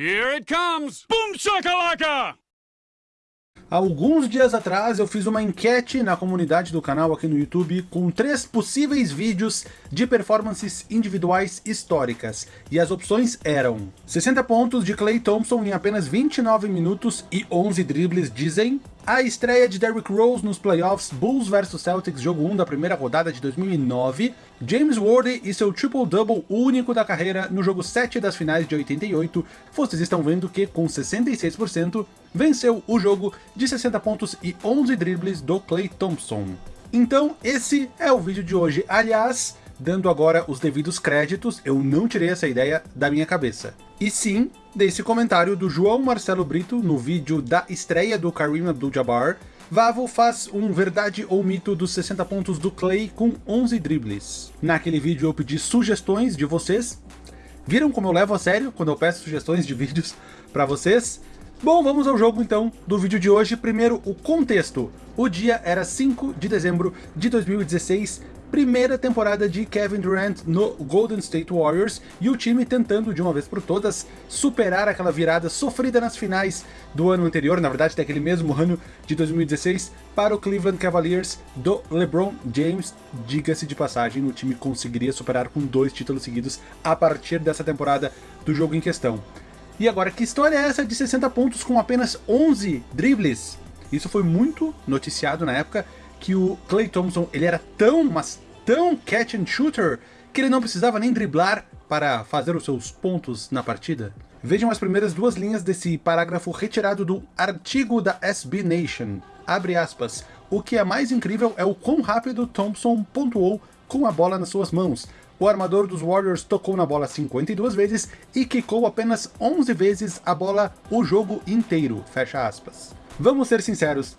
Here it comes! Boom shakalaka! Alguns dias atrás eu fiz uma enquete na comunidade do canal aqui no YouTube com três possíveis vídeos de performances individuais históricas. E as opções eram 60 pontos de Clay Thompson em apenas 29 minutos e 11 dribles dizem, a estreia de Derrick Rose nos playoffs Bulls vs Celtics jogo 1 da primeira rodada de 2009, James Worthy e seu triple-double único da carreira no jogo 7 das finais de 88, vocês estão vendo que com 66% venceu o jogo de 60 pontos e 11 dribles do Clay Thompson. Então esse é o vídeo de hoje, aliás, dando agora os devidos créditos, eu não tirei essa ideia da minha cabeça. E sim, desse comentário do João Marcelo Brito no vídeo da estreia do Kareem Abdul-Jabbar, Vavo faz um verdade ou mito dos 60 pontos do Clay com 11 dribles. Naquele vídeo eu pedi sugestões de vocês. Viram como eu levo a sério quando eu peço sugestões de vídeos para vocês? Bom, vamos ao jogo então do vídeo de hoje. Primeiro, o contexto. O dia era 5 de dezembro de 2016, primeira temporada de Kevin Durant no Golden State Warriors e o time tentando de uma vez por todas superar aquela virada sofrida nas finais do ano anterior, na verdade daquele mesmo ano de 2016, para o Cleveland Cavaliers do LeBron James. Diga-se de passagem, o time conseguiria superar com dois títulos seguidos a partir dessa temporada do jogo em questão. E agora, que história é essa de 60 pontos com apenas 11 dribles? Isso foi muito noticiado na época, que o Clay Thompson ele era tão, mas tão catch and shooter, que ele não precisava nem driblar para fazer os seus pontos na partida. Vejam as primeiras duas linhas desse parágrafo retirado do artigo da SB Nation. Abre aspas. O que é mais incrível é o quão rápido Thompson pontuou com a bola nas suas mãos. O armador dos Warriors tocou na bola 52 vezes e quicou apenas 11 vezes a bola o jogo inteiro. Fecha aspas. Vamos ser sinceros,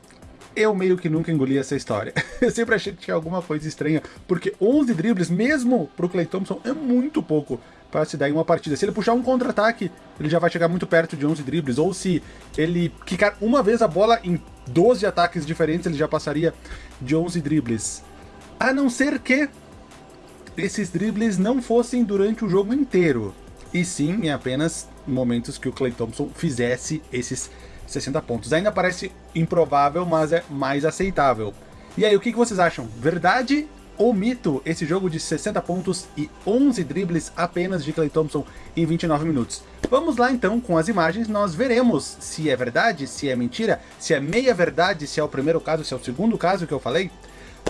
eu meio que nunca engoli essa história. Eu sempre achei que tinha alguma coisa estranha, porque 11 dribles, mesmo pro Clay Thompson, é muito pouco para se dar em uma partida. Se ele puxar um contra-ataque, ele já vai chegar muito perto de 11 dribles, ou se ele quicar uma vez a bola em 12 ataques diferentes, ele já passaria de 11 dribles. A não ser que esses dribles não fossem durante o jogo inteiro, e sim em apenas momentos que o Clay Thompson fizesse esses 60 pontos. Ainda parece improvável, mas é mais aceitável. E aí, o que vocês acham? Verdade ou mito esse jogo de 60 pontos e 11 dribles apenas de Clay Thompson em 29 minutos? Vamos lá então com as imagens, nós veremos se é verdade, se é mentira, se é meia verdade, se é o primeiro caso, se é o segundo caso que eu falei.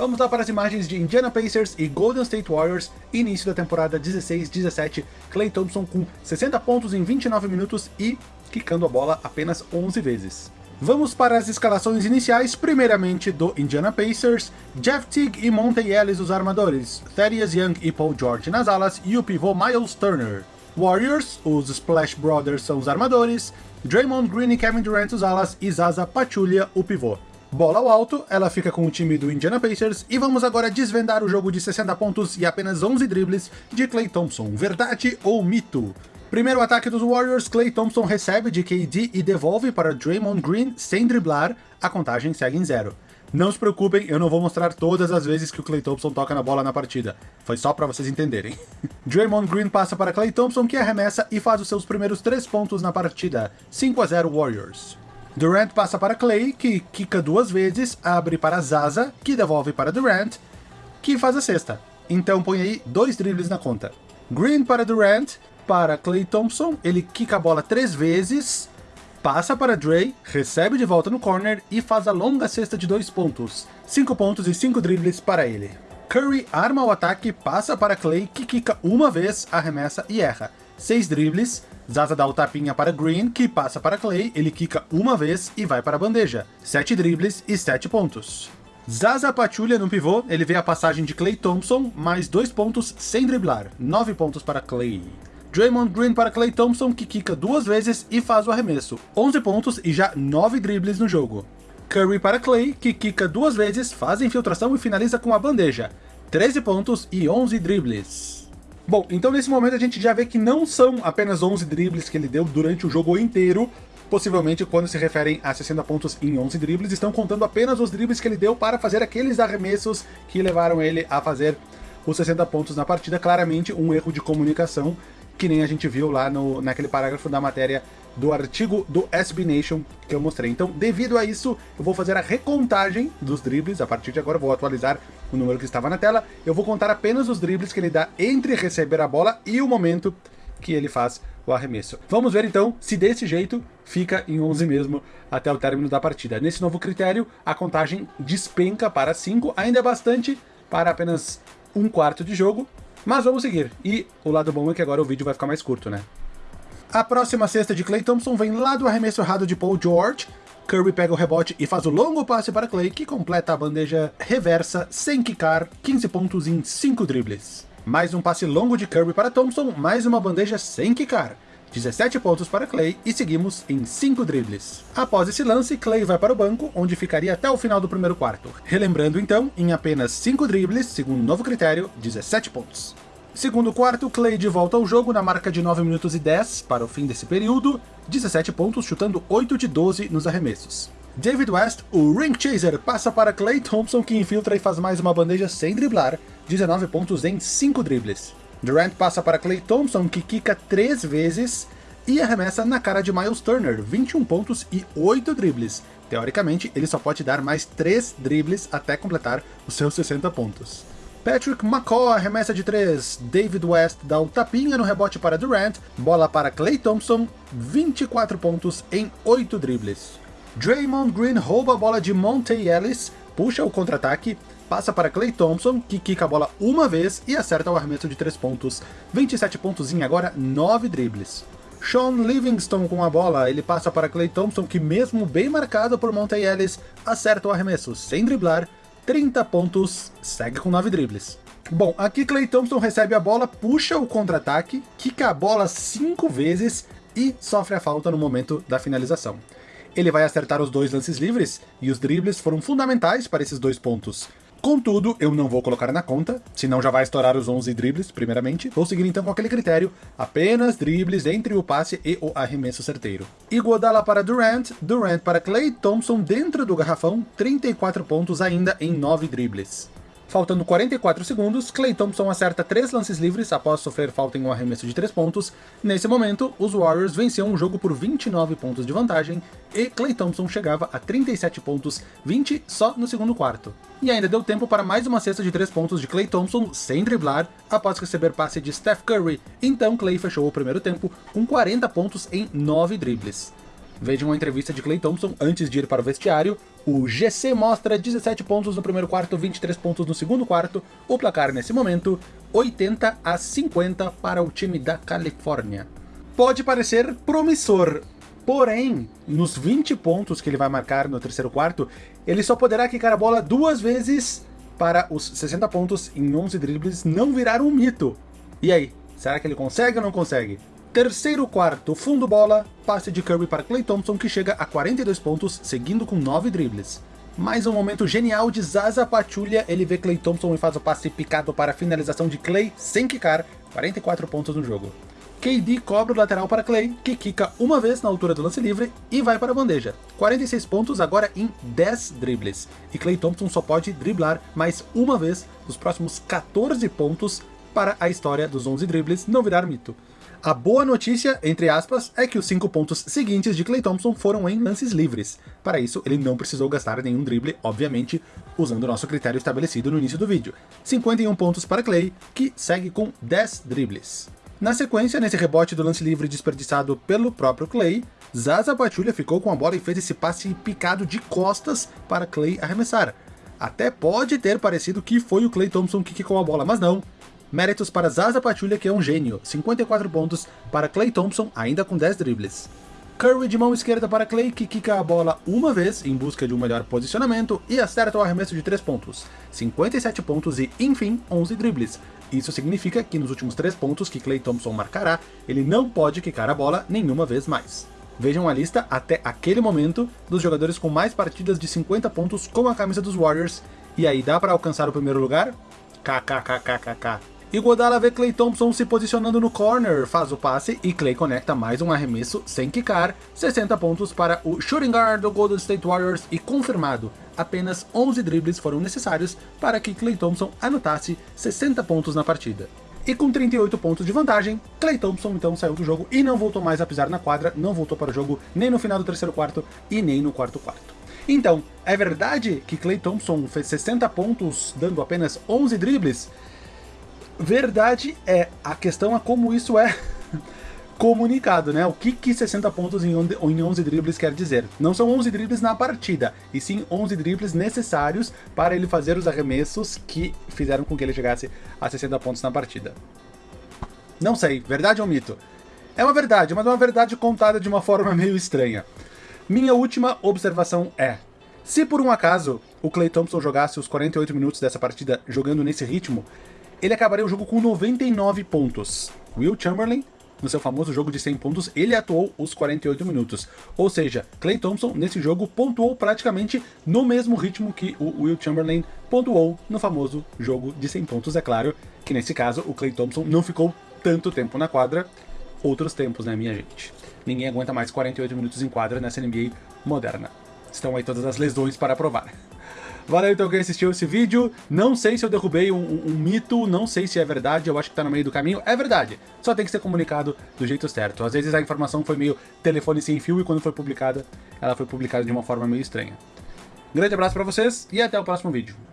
Vamos lá para as imagens de Indiana Pacers e Golden State Warriors, início da temporada 16-17, Clay Thompson com 60 pontos em 29 minutos e quicando a bola apenas 11 vezes. Vamos para as escalações iniciais, primeiramente do Indiana Pacers, Jeff Teague e Monte Ellis os armadores, Thaddeus Young e Paul George nas alas e o pivô Miles Turner. Warriors, os Splash Brothers são os armadores, Draymond Green e Kevin Durant os alas e Zaza Pachulia o pivô. Bola ao alto, ela fica com o time do Indiana Pacers e vamos agora desvendar o jogo de 60 pontos e apenas 11 dribles de Clay Thompson, verdade ou mito? Primeiro ataque dos Warriors, Clay Thompson recebe de KD e devolve para Draymond Green sem driblar, a contagem segue em zero. Não se preocupem, eu não vou mostrar todas as vezes que o Clay Thompson toca na bola na partida. Foi só para vocês entenderem. Draymond Green passa para Clay Thompson, que arremessa e faz os seus primeiros 3 pontos na partida. 5 a 0 Warriors. Durant passa para Clay, que quica duas vezes, abre para Zaza, que devolve para Durant, que faz a sexta. Então põe aí dois dribles na conta. Green para Durant, para Clay Thompson, ele quica a bola três vezes, passa para Dre, recebe de volta no corner e faz a longa cesta de dois pontos. Cinco pontos e cinco dribles para ele. Curry arma o ataque, passa para Clay, que quica uma vez, arremessa e erra. Seis dribles, Zaza dá o tapinha para Green, que passa para Clay, ele quica uma vez e vai para a bandeja. Sete dribles e sete pontos. Zaza Pachulia no pivô, ele vê a passagem de Clay Thompson, mais dois pontos sem driblar. Nove pontos para Clay. Draymond Green para Clay Thompson, que quica duas vezes e faz o arremesso. 11 pontos e já 9 dribles no jogo. Curry para Clay, que quica duas vezes, faz a infiltração e finaliza com a bandeja. 13 pontos e 11 dribles. Bom, então nesse momento a gente já vê que não são apenas 11 dribles que ele deu durante o jogo inteiro, possivelmente quando se referem a 60 pontos em 11 dribles, estão contando apenas os dribles que ele deu para fazer aqueles arremessos que levaram ele a fazer os 60 pontos na partida, claramente um erro de comunicação que nem a gente viu lá no, naquele parágrafo da matéria do artigo do SB Nation que eu mostrei. Então, devido a isso, eu vou fazer a recontagem dos dribles. A partir de agora, eu vou atualizar o número que estava na tela. Eu vou contar apenas os dribles que ele dá entre receber a bola e o momento que ele faz o arremesso. Vamos ver então se desse jeito fica em 11 mesmo até o término da partida. Nesse novo critério, a contagem despenca para 5, ainda é bastante para apenas um quarto de jogo, mas vamos seguir. E o lado bom é que agora o vídeo vai ficar mais curto, né? A próxima cesta de Clay Thompson vem lá do arremesso errado de Paul George. Curry pega o rebote e faz o longo passe para Clay, que completa a bandeja reversa sem quicar, 15 pontos em 5 dribles. Mais um passe longo de Curry para Thompson, mais uma bandeja sem quicar. 17 pontos para Clay e seguimos em 5 dribles. Após esse lance, Clay vai para o banco, onde ficaria até o final do primeiro quarto. Relembrando então, em apenas 5 dribles, segundo o novo critério, 17 pontos. Segundo quarto, Clay de volta ao jogo na marca de 9 minutos e 10 para o fim desse período, 17 pontos, chutando 8 de 12 nos arremessos. David West, o Ring Chaser, passa para Clay Thompson, que infiltra e faz mais uma bandeja sem driblar, 19 pontos em 5 dribles. Durant passa para Clay Thompson, que quica 3 vezes e arremessa na cara de Miles Turner, 21 pontos e 8 dribles. Teoricamente, ele só pode dar mais 3 dribles até completar os seus 60 pontos. Patrick McCaw arremessa de 3, David West dá um tapinha no rebote para Durant, bola para Clay Thompson, 24 pontos em 8 dribles. Draymond Green rouba a bola de Monte Ellis, puxa o contra-ataque, passa para Clay Thompson, que quica a bola uma vez e acerta o arremesso de 3 pontos, 27 pontos em agora 9 dribles. Sean Livingston com a bola, ele passa para Clay Thompson, que mesmo bem marcado por Monte Ellis, acerta o arremesso sem driblar, 30 pontos, segue com 9 dribles. Bom, aqui Clay Thompson recebe a bola, puxa o contra-ataque, quica a bola 5 vezes e sofre a falta no momento da finalização. Ele vai acertar os dois lances livres, e os dribles foram fundamentais para esses dois pontos. Contudo, eu não vou colocar na conta, senão já vai estourar os 11 dribles, primeiramente. Vou seguir então com aquele critério, apenas dribles entre o passe e o arremesso certeiro. Iguodala para Durant, Durant para Clay Thompson dentro do garrafão, 34 pontos ainda em 9 dribles. Faltando 44 segundos, Clay Thompson acerta 3 lances livres após sofrer falta em um arremesso de 3 pontos. Nesse momento, os Warriors venciam o jogo por 29 pontos de vantagem, e Clay Thompson chegava a 37 pontos, 20 só no segundo quarto. E ainda deu tempo para mais uma cesta de 3 pontos de Clay Thompson sem driblar, após receber passe de Steph Curry, então Clay fechou o primeiro tempo com 40 pontos em 9 dribles. Vejam a entrevista de Clay Thompson antes de ir para o vestiário. O GC mostra 17 pontos no primeiro quarto, 23 pontos no segundo quarto. O placar nesse momento, 80 a 50 para o time da Califórnia. Pode parecer promissor, porém, nos 20 pontos que ele vai marcar no terceiro quarto, ele só poderá quicar a bola duas vezes para os 60 pontos em 11 dribles não virar um mito. E aí, será que ele consegue ou não consegue? Terceiro quarto, fundo bola, passe de Curry para Clay Thompson que chega a 42 pontos, seguindo com 9 dribles. Mais um momento genial de Zaza Pachulia, ele vê Clay Thompson e faz o passe picado para a finalização de Clay sem quicar, 44 pontos no jogo. KD cobra o lateral para Clay, que quica uma vez na altura do lance livre e vai para a bandeja. 46 pontos agora em 10 dribles. E Clay Thompson só pode driblar mais uma vez nos próximos 14 pontos para a história dos 11 dribles não virar mito. A boa notícia, entre aspas, é que os 5 pontos seguintes de Clay Thompson foram em lances livres. Para isso, ele não precisou gastar nenhum drible, obviamente, usando o nosso critério estabelecido no início do vídeo. 51 pontos para Clay, que segue com 10 dribles. Na sequência, nesse rebote do lance livre desperdiçado pelo próprio Clay, Zaza Pachulia ficou com a bola e fez esse passe picado de costas para Clay arremessar. Até pode ter parecido que foi o Clay Thompson que quicou a bola, mas não, Méritos para Zaza Pachulia, que é um gênio, 54 pontos para Clay Thompson, ainda com 10 dribles. Curry de mão esquerda para Clay, que quica a bola uma vez em busca de um melhor posicionamento e acerta o arremesso de 3 pontos, 57 pontos e, enfim, 11 dribles. Isso significa que nos últimos 3 pontos que Clay Thompson marcará, ele não pode quicar a bola nenhuma vez mais. Vejam a lista até aquele momento dos jogadores com mais partidas de 50 pontos com a camisa dos Warriors, e aí dá para alcançar o primeiro lugar? KKKKKK. Iguodala vê Clay Thompson se posicionando no corner, faz o passe e Clay conecta mais um arremesso sem quicar, 60 pontos para o shooting guard do Golden State Warriors e confirmado, apenas 11 dribles foram necessários para que Clay Thompson anotasse 60 pontos na partida. E com 38 pontos de vantagem, Clay Thompson então saiu do jogo e não voltou mais a pisar na quadra, não voltou para o jogo nem no final do terceiro quarto e nem no quarto quarto. Então, é verdade que Clay Thompson fez 60 pontos dando apenas 11 dribles? Verdade é, a questão é como isso é comunicado, né? O que, que 60 pontos em 11 dribles quer dizer? Não são 11 dribles na partida, e sim 11 dribles necessários para ele fazer os arremessos que fizeram com que ele chegasse a 60 pontos na partida. Não sei, verdade ou mito? É uma verdade, mas é uma verdade contada de uma forma meio estranha. Minha última observação é, se por um acaso o Clay Thompson jogasse os 48 minutos dessa partida jogando nesse ritmo, ele acabaria o jogo com 99 pontos. Will Chamberlain no seu famoso jogo de 100 pontos, ele atuou os 48 minutos. Ou seja, Clay Thompson nesse jogo pontuou praticamente no mesmo ritmo que o Will Chamberlain pontuou no famoso jogo de 100 pontos. É claro que nesse caso o Clay Thompson não ficou tanto tempo na quadra, outros tempos, né, minha gente? Ninguém aguenta mais 48 minutos em quadra nessa NBA moderna. Estão aí todas as lesões para provar. Valeu então quem assistiu esse vídeo. Não sei se eu derrubei um, um, um, mito, não sei se é verdade, eu acho que tá no meio do caminho. É verdade, só tem que ser comunicado do jeito certo. Às vezes a informação foi meio telefone sem fio e quando foi publicada, ela foi publicada de uma forma meio estranha. Grande abraço pra vocês e até o próximo vídeo.